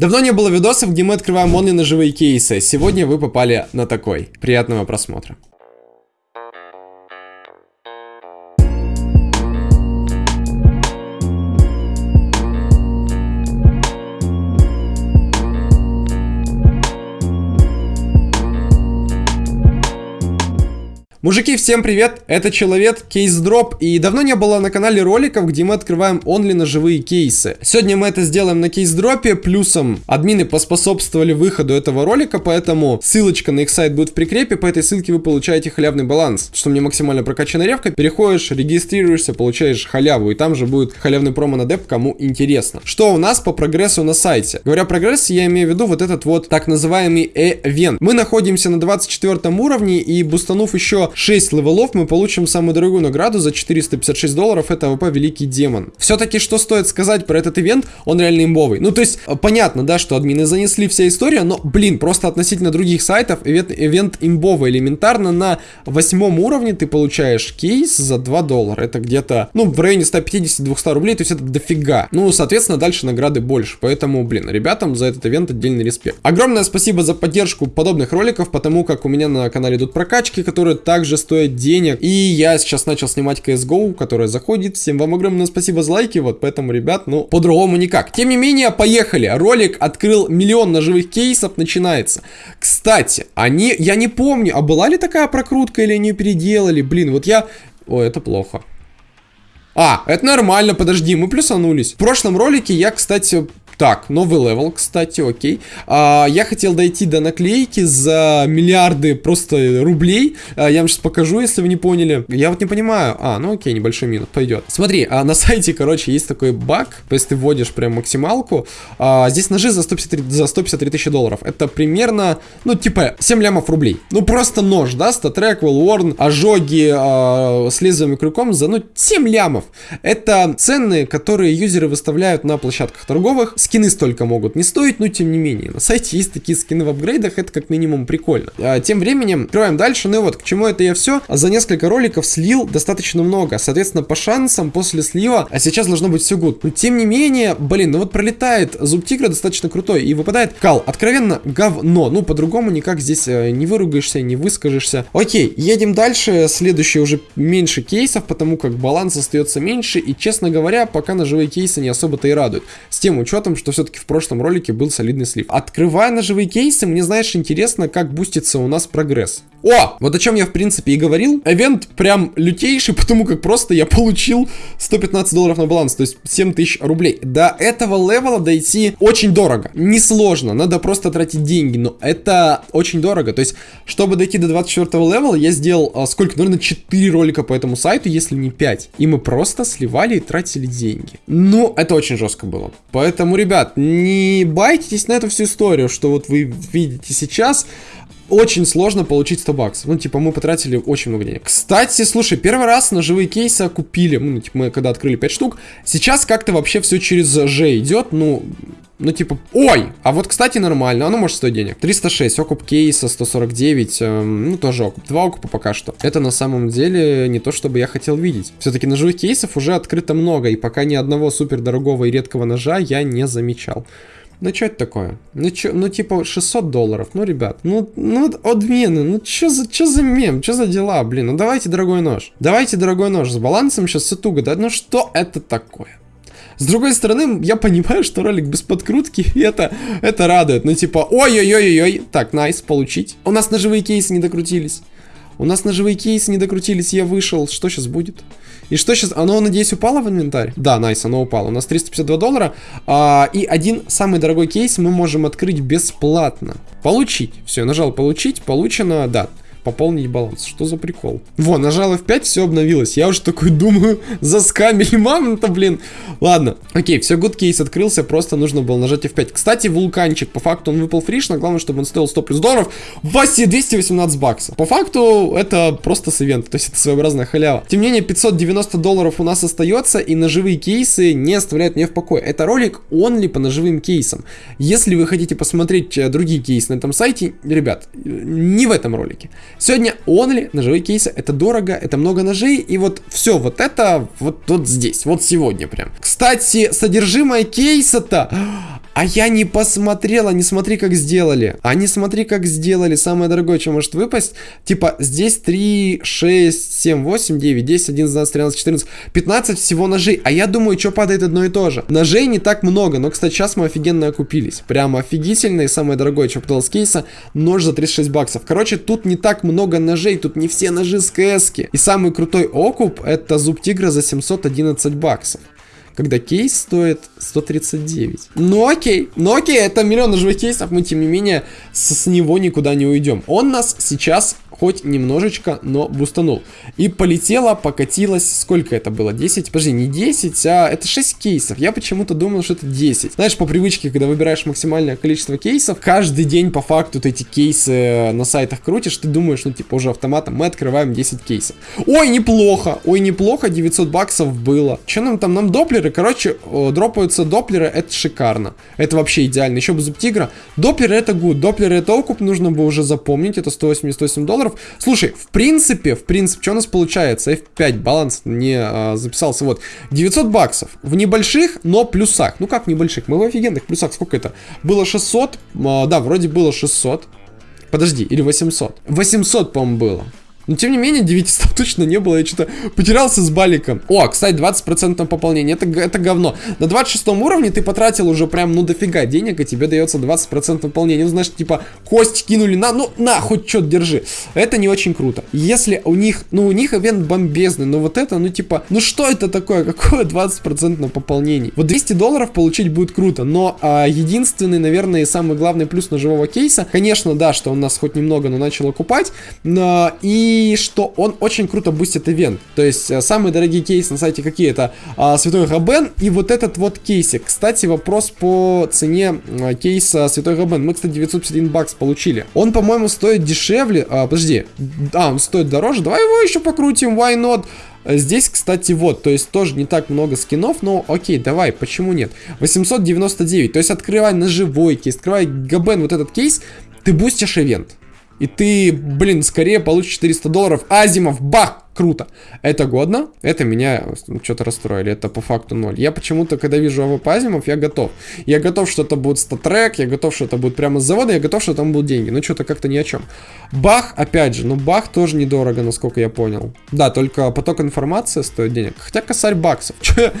Давно не было видосов, где мы открываем only ножевые кейсы. Сегодня вы попали на такой. Приятного просмотра. Мужики, всем привет! Это Человек, Кейс Дроп, и давно не было на канале роликов, где мы открываем only ножевые кейсы. Сегодня мы это сделаем на Кейс Дропе, плюсом админы поспособствовали выходу этого ролика, поэтому ссылочка на их сайт будет в прикрепе, по этой ссылке вы получаете халявный баланс, что мне максимально прокачанная рефка, переходишь, регистрируешься, получаешь халяву, и там же будет халявный промо на деп, кому интересно. Что у нас по прогрессу на сайте? Говоря прогресс, я имею в виду вот этот вот так называемый эвент. Мы находимся на 24 уровне, и бустанув еще 6 левелов мы получим самую дорогую награду за 456 долларов, это АВП Великий Демон. Все-таки что стоит сказать про этот ивент, он реально имбовый. Ну то есть, э, понятно, да, что админы занесли вся история, но, блин, просто относительно других сайтов, ивент, ивент имбовый элементарно на восьмом уровне ты получаешь кейс за 2 доллара. Это где-то, ну, в районе 150-200 рублей, то есть это дофига. Ну, соответственно, дальше награды больше. Поэтому, блин, ребятам за этот ивент отдельный респект. Огромное спасибо за поддержку подобных роликов, потому как у меня на канале идут прокачки, которые так также стоит денег. И я сейчас начал снимать CSGO, которая заходит. Всем вам огромное спасибо за лайки, вот поэтому, ребят, ну, по-другому никак. Тем не менее, поехали. Ролик открыл миллион ножевых кейсов, начинается. Кстати, они, я не помню, а была ли такая прокрутка или они переделали? Блин, вот я... Ой, это плохо. А, это нормально, подожди, мы плюсанулись. В прошлом ролике я, кстати, так, новый level, кстати, окей. А, я хотел дойти до наклейки за миллиарды просто рублей. А, я вам сейчас покажу, если вы не поняли. Я вот не понимаю. А, ну окей, небольшой минус, пойдет. Смотри, а, на сайте, короче, есть такой баг. То есть ты вводишь прям максималку. А, здесь ножи за 153, за 153 тысячи долларов. Это примерно, ну, типа, 7 лямов рублей. Ну, просто нож, да, статрек, уорн, ожоги а, с лезвием и крюком за, ну, 7 лямов. Это цены, которые юзеры выставляют на площадках торговых. С скины столько могут не стоить, но тем не менее. На сайте есть такие скины в апгрейдах, это как минимум прикольно. А, тем временем, открываем дальше, ну и вот, к чему это я все. За несколько роликов слил достаточно много, соответственно, по шансам после слива, а сейчас должно быть все гуд. Но тем не менее, блин, ну вот пролетает зуб тигра достаточно крутой, и выпадает кал, откровенно говно, ну по-другому никак здесь э, не выругаешься, не выскажешься. Окей, едем дальше, следующий уже меньше кейсов, потому как баланс остается меньше, и честно говоря, пока ножевые кейсы не особо-то и радуют. С тем учетом, что все-таки в прошлом ролике был солидный слив. Открывая ножевые кейсы, мне, знаешь, интересно, как бустится у нас прогресс. О! Вот о чем я, в принципе, и говорил. Эвент прям лютейший, потому как просто я получил 115 долларов на баланс, то есть 7 тысяч рублей. До этого левела дойти очень дорого. Несложно, надо просто тратить деньги, но это очень дорого. То есть, чтобы дойти до 24 левела, я сделал, а, сколько, наверное, 4 ролика по этому сайту, если не 5. И мы просто сливали и тратили деньги. Ну, это очень жестко было. Поэтому, ребят, не байтесь на эту всю историю, что вот вы видите сейчас очень сложно получить 100 баксов. Ну, типа, мы потратили очень много денег. Кстати, слушай, первый раз на живые кейсы купили. Ну, типа, мы когда открыли 5 штук. Сейчас как-то вообще все через Ж идет. Ну, ну, типа, ой, а вот, кстати, нормально, оно может стоить денег. 306, окуп кейса, 149, эм, ну, тоже окуп. Два окупа пока что. Это на самом деле не то, чтобы я хотел видеть. Все-таки ножевых кейсов уже открыто много, и пока ни одного супер дорогого и редкого ножа я не замечал. Ну, что это такое? Ну, чё, ну, типа, 600 долларов. Ну, ребят, ну, ну, отмены. Ну, что за, чё за мем? Что за дела, блин? Ну, давайте дорогой нож. Давайте дорогой нож. С балансом сейчас все туго, да? Ну, что это такое? С другой стороны, я понимаю, что ролик без подкрутки, это, это радует. Ну, типа, ой-ой-ой-ой, так, найс, получить. У нас ножевые кейсы не докрутились. У нас ножевые кейсы не докрутились, я вышел. Что сейчас будет? И что сейчас? Оно, надеюсь, упало в инвентарь? Да, найс, оно упало. У нас 352 доллара. А, и один самый дорогой кейс мы можем открыть бесплатно. Получить. Все, нажал получить. Получено, да пополнить баланс. Что за прикол? Во, нажал F5, все обновилось. Я уже такой думаю, заскамили мамонта, блин. Ладно, окей, все, good кейс открылся, просто нужно было нажать F5. Кстати, вулканчик, по факту он выпал фришно, главное, чтобы он стоил 100 плюс долларов. Васе 218 баксов. По факту, это просто с ивента, то есть это своеобразная халява. Тем не менее, 590 долларов у нас остается, и ножевые кейсы не оставляют меня в покое. Это ролик only по ножевым кейсам. Если вы хотите посмотреть э, другие кейсы на этом сайте, ребят, не в этом ролике. Сегодня only ножевые кейсы, это дорого, это много ножей, и вот все вот это вот, вот здесь, вот сегодня прям. Кстати, содержимое кейса-то А я не посмотрела, не смотри, как сделали. А не смотри, как сделали. Самое дорогое, что может выпасть. Типа, здесь 3, 6, 7, 8, 9, 10, 11, 12, 13, 14, 15 всего ножей. А я думаю, что падает одно и то же. Ножей не так много, но, кстати, сейчас мы офигенно окупились. Прямо офигительно. И самое дорогое, что попадалось с кейса, нож за 36 баксов. Короче, тут не так много ножей, тут не все ножи с КС. -ки. И самый крутой окуп, это зуб тигра за 711 баксов когда кейс стоит 139. Ну окей, ну окей, это миллион ножевых кейсов, мы тем не менее с, с него никуда не уйдем. Он нас сейчас хоть немножечко, но бустанул. И полетела, покатилась, сколько это было? 10? Подожди, не 10, а это 6 кейсов. Я почему-то думал, что это 10. Знаешь, по привычке, когда выбираешь максимальное количество кейсов, каждый день по факту ты эти кейсы на сайтах крутишь, ты думаешь, ну типа уже автоматом мы открываем 10 кейсов. Ой, неплохо, ой, неплохо, 900 баксов было. Что нам там? Нам доплеры, короче, дропаются доплеры, это шикарно. Это вообще идеально. Еще бы зуб тигра. Доплеры это гуд, доплеры это окуп, нужно бы уже запомнить, это 188 долларов долларов. Слушай, в принципе, в принципе, что у нас получается? F5 баланс не а, записался. Вот, 900 баксов. В небольших, но плюсах. Ну как небольших? Мы в офигенных плюсах. Сколько это? Было 600. А, да, вроде было 600. Подожди, или 800. 800, по-моему, было. Но тем не менее, 900 точно не было, я что-то потерялся с баликом. О, кстати, 20% пополнения, это, это говно. На 26 уровне ты потратил уже прям, ну, дофига денег, и тебе дается 20% пополнения. Ну, знаешь, типа, кость кинули на, ну, на, хоть что-то держи. Это не очень круто. Если у них, ну, у них ивент бомбезный, но вот это, ну, типа, ну, что это такое? Какое 20% на пополнение? Вот 200 долларов получить будет круто, но а, единственный, наверное, и самый главный плюс ножевого кейса, конечно, да, что он нас хоть немного, но начал окупать, но и что он очень круто бустит ивент. То есть, э, самые дорогие кейсы на сайте какие? Это а, Святой Габен и вот этот вот кейсик. Кстати, вопрос по цене кейса Святой Габен. Мы, кстати, 951 бакс получили. Он, по-моему, стоит дешевле. А, подожди. А, он стоит дороже. Давай его еще покрутим. Why not? Здесь, кстати, вот, то есть тоже не так много скинов, но окей, давай, почему нет? 899, то есть открывай ножевой кейс, открывай Габен вот этот кейс, ты бустишь ивент. И ты, блин, скорее получишь 400 долларов. Азимов, бах! Круто. Это годно, это меня что-то расстроили, это по факту ноль. Я почему-то, когда вижу АВП Азимов, я готов. Я готов, что это будет StatTrak, я готов, что это будет прямо с завода, я готов, что там будут деньги. Ну, что-то как-то ни о чем. Бах, опять же, ну, бах тоже недорого, насколько я понял. Да, только поток информации стоит денег. Хотя косарь баксов. Че,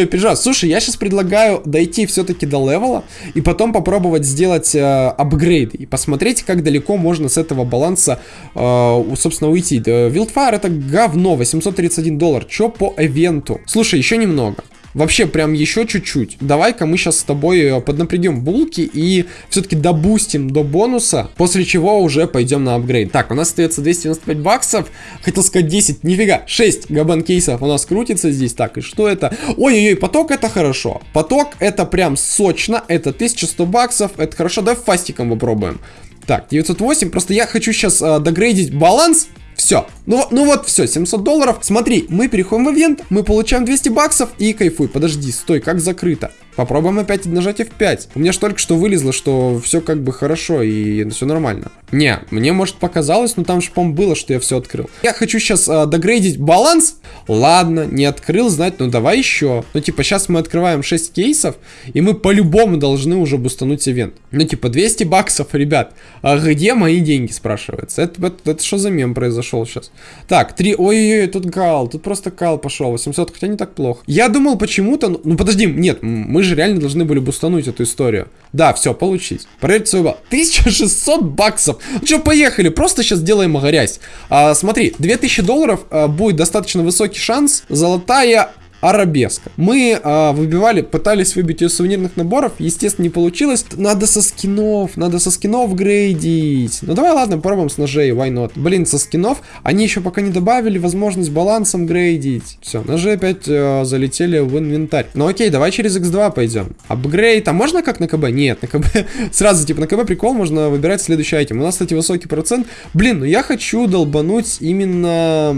я переживаю? Слушай, я сейчас предлагаю дойти все-таки до левела и потом попробовать сделать э, апгрейд и посмотреть, как далеко можно с этого баланса, э, собственно, уйти. Wildfire это гав говно, 831 доллар. Чё по ивенту? Слушай, еще немного. Вообще, прям еще чуть-чуть. Давай-ка мы сейчас с тобой э, поднапрягем булки и все-таки добустим до бонуса, после чего уже пойдем на апгрейд. Так, у нас остается 295 баксов. Хотел сказать 10, нифига, 6 габан кейсов у нас крутится здесь. Так, и что это? Ой-ой-ой, поток это хорошо. Поток это прям сочно, это 1100 баксов, это хорошо. Давай фастиком попробуем. Так, 908, просто я хочу сейчас э, догрейдить баланс все. Ну, ну вот, все, 700 долларов. Смотри, мы переходим в ивент, мы получаем 200 баксов и кайфуй. Подожди, стой, как закрыто? Попробуем опять нажать F5. У меня же только что вылезло, что все как бы хорошо и все нормально. Не, мне может показалось, но там же, по было, что я все открыл. Я хочу сейчас а, догрейдить баланс. Ладно, не открыл, знать, ну давай еще. Ну типа сейчас мы открываем 6 кейсов, и мы по-любому должны уже бустануть ивент. Ну типа 200 баксов, ребят. А где мои деньги, спрашивается. Это, что за мем произошел сейчас? Так, 3, ой-ой-ой, тут кал, тут просто кал пошел, 800, хотя не так плохо. Я думал почему-то, ну, ну подожди, нет, мы же реально должны были бустануть эту историю. Да, все, получить. Проверьте свой балл. 1600 баксов. Ну что, поехали, просто сейчас делаем грязь. А, смотри, 2000 долларов а, будет достаточно высокий шанс. Золотая арабеска. Мы а, выбивали, пытались выбить ее сувенирных наборов, естественно, не получилось. Надо со скинов, надо со скинов грейдить. Ну давай, ладно, попробуем с ножей, why not. Блин, со скинов они еще пока не добавили возможность балансом грейдить. Все, ножи опять а, залетели в инвентарь. Ну окей, давай через x2 пойдем. Апгрейд, а можно как на КБ? Нет, на КБ сразу, типа, на КБ прикол, можно выбирать следующий айтем. У нас, кстати, высокий процент. Блин, ну я хочу долбануть именно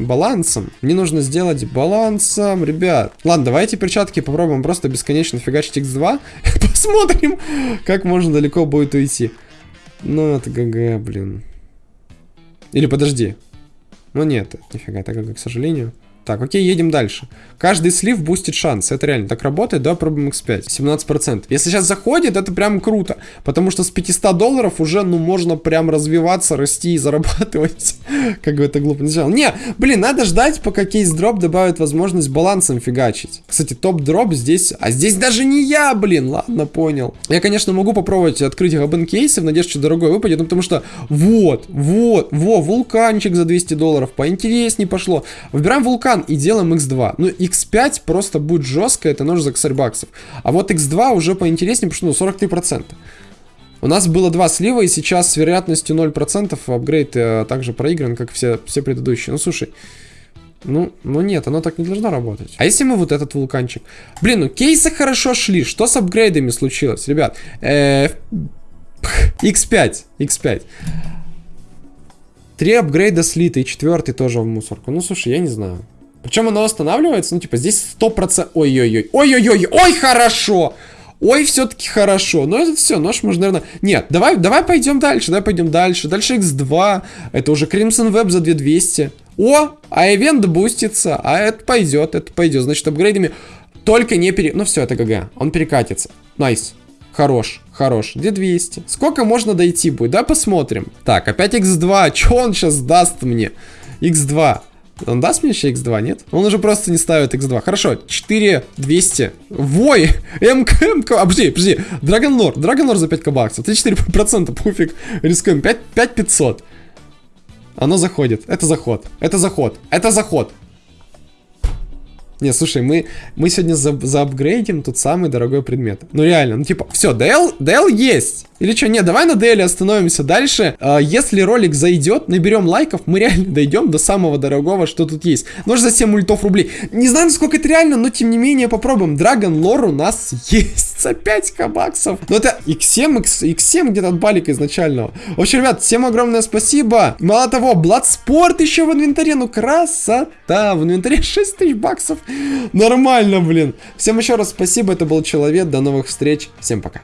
балансом. Мне нужно сделать балансом, ребят. Ладно, давайте перчатки попробуем просто бесконечно фигачить x2. Посмотрим, как можно далеко будет уйти. Ну, это ГГ, блин. Или подожди. Ну нет, нифига, это ГГ, к сожалению. Так, окей, едем дальше. Каждый слив бустит шанс. Это реально так работает. Давай пробуем X5. 17%. Если сейчас заходит, это прям круто. Потому что с 500 долларов уже, ну, можно прям развиваться, расти и зарабатывать. как бы это глупо не звучало. Не, блин, надо ждать, пока кейс-дроп добавит возможность балансом фигачить. Кстати, top drop здесь... А здесь даже не я, блин. Ладно, понял. Я, конечно, могу попробовать открыть габен кейсы в надежде, что дорогой выпадет. Ну, потому что вот, вот, во, вулканчик за 200 долларов. Поинтереснее пошло. Выбираем вулкан и делаем x2. Ну, x5 просто будет жестко, это нож за косарь баксов. А вот x2 уже поинтереснее, потому что ну, 43%. У нас было два слива, и сейчас с вероятностью 0% апгрейд э, также проигран, как все, все предыдущие. Ну, слушай, ну, ну нет, оно так не должно работать. А если мы вот этот вулканчик? Блин, ну кейсы хорошо шли. Что с апгрейдами случилось, ребят? Э, X5, X5. Три апгрейда слиты, и четвертый тоже в мусорку. Ну, слушай, я не знаю. Причем оно останавливается, ну, типа, здесь 100%... Ой-ой-ой, ой-ой-ой, ой, хорошо! Ой, все-таки хорошо. Но это все, нож можно, наверное... Нет, давай, давай пойдем дальше, давай пойдем дальше. Дальше X2. Это уже Crimson Web за 2200. О, а ивент бустится. А это пойдет, это пойдет. Значит, апгрейдами только не пере... Ну все, это GG. Он перекатится. Nice. Хорош, хорош. Где 200? Сколько можно дойти будет? Давай посмотрим. Так, опять X2. Что он сейчас даст мне? X2. Он даст мне еще x2, нет? Он уже просто не ставит x2. Хорошо, 4 200. Вой! МК, МК. А, подожди, подожди. Dragon Lore за 5 баксов. 34%, пофиг. Рискуем. 5, 5 500. Оно заходит. Это заход. Это заход. Это заход. Не, слушай, мы, мы сегодня за, заапгрейдим тот самый дорогой предмет. Ну реально, ну типа, все, DL, DL есть. Или что, не, давай на DL остановимся дальше. А, если ролик зайдет, наберем лайков, мы реально дойдем до самого дорогого, что тут есть. Нож за 7 ультов рублей. Не знаю, насколько это реально, но тем не менее попробуем. Dragon Lore у нас есть за 5 баксов. Но это X7, X, X7 где-то от балика изначального. В общем, ребят, всем огромное спасибо. Мало того, Bloodsport еще в инвентаре, ну красота. В инвентаре 6 тысяч баксов. Нормально, блин. Всем еще раз спасибо, это был Человек, до новых встреч, всем пока.